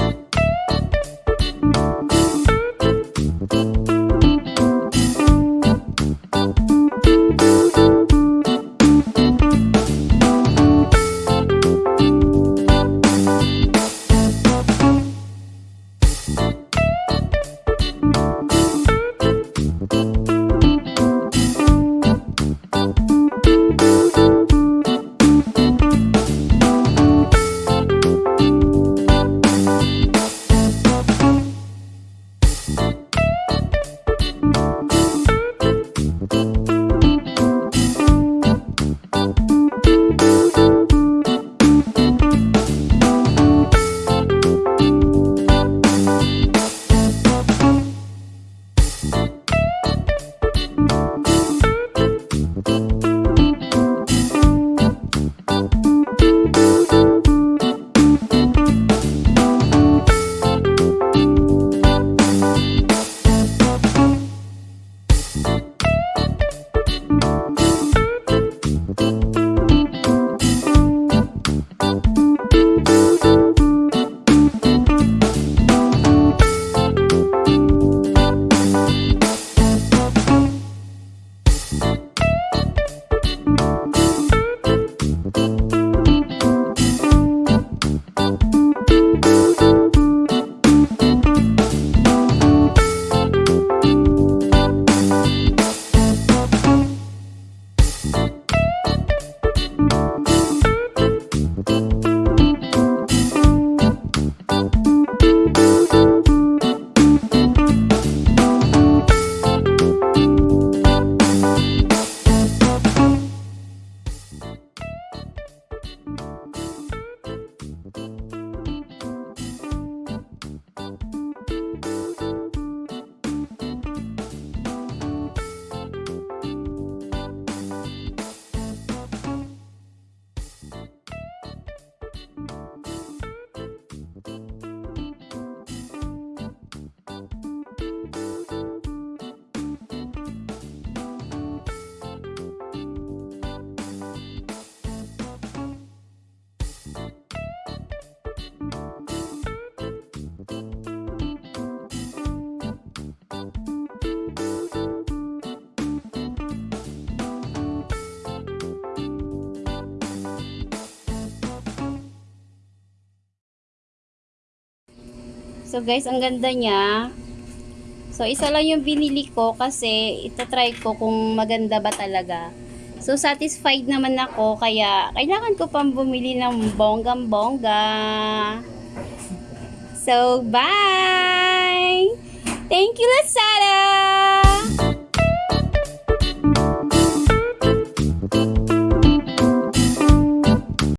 you Peace. So guys, ang ganda niya. So isa lang yung binili ko kasi itatry ko kung maganda ba talaga. So satisfied naman ako kaya kailangan ko pang bumili ng bonggang bongga. So bye! Thank you Lasai!